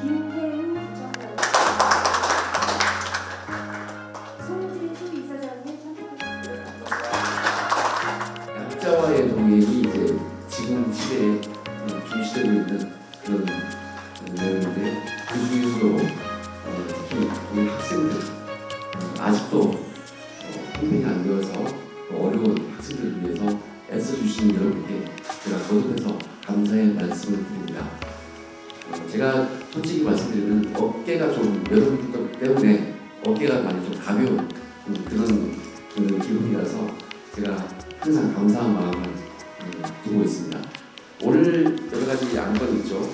김태우 부총장. 송진수 이사장님 선택하겠습니다. 약자와의 동행이 이제 지금 시대에 중시되고 있는 그런 내용인데 그 중에서도 어, 특히 우리 학생들 어, 아직도 어, 통행이 안 되어서 어려운 학생들을 위해서 애써주시는 여러분께 제가 거듭해서 감사의 말씀을 드립니다. 어, 제가 솔직히 말씀드리면 어깨가 좀 여러분 때문에 어깨가 많이 좀 가벼운 음, 그런 그 기분이라서 제가 항상 감사한 마음을 음, 두고 있습니다. 오늘 여러 가지 안건 있죠.